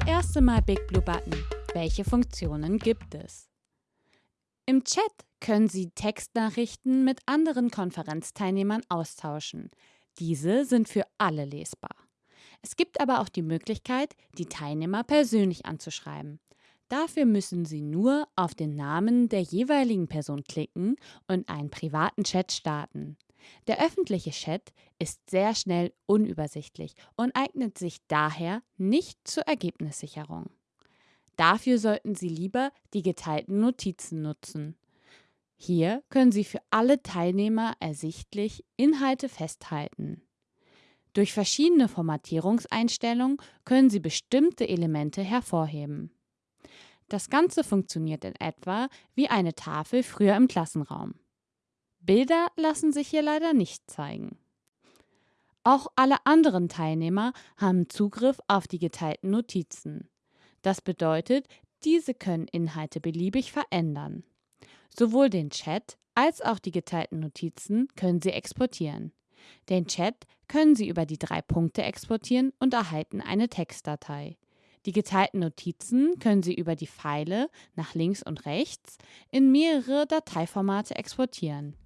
erste Mal Big Blue Button. Welche Funktionen gibt es? Im Chat können Sie Textnachrichten mit anderen Konferenzteilnehmern austauschen. Diese sind für alle lesbar. Es gibt aber auch die Möglichkeit, die Teilnehmer persönlich anzuschreiben. Dafür müssen Sie nur auf den Namen der jeweiligen Person klicken und einen privaten Chat starten. Der öffentliche Chat ist sehr schnell unübersichtlich und eignet sich daher nicht zur Ergebnissicherung. Dafür sollten Sie lieber die geteilten Notizen nutzen. Hier können Sie für alle Teilnehmer ersichtlich Inhalte festhalten. Durch verschiedene Formatierungseinstellungen können Sie bestimmte Elemente hervorheben. Das Ganze funktioniert in etwa wie eine Tafel früher im Klassenraum. Bilder lassen sich hier leider nicht zeigen. Auch alle anderen Teilnehmer haben Zugriff auf die geteilten Notizen. Das bedeutet, diese können Inhalte beliebig verändern. Sowohl den Chat als auch die geteilten Notizen können Sie exportieren. Den Chat können Sie über die drei Punkte exportieren und erhalten eine Textdatei. Die geteilten Notizen können Sie über die Pfeile nach links und rechts in mehrere Dateiformate exportieren.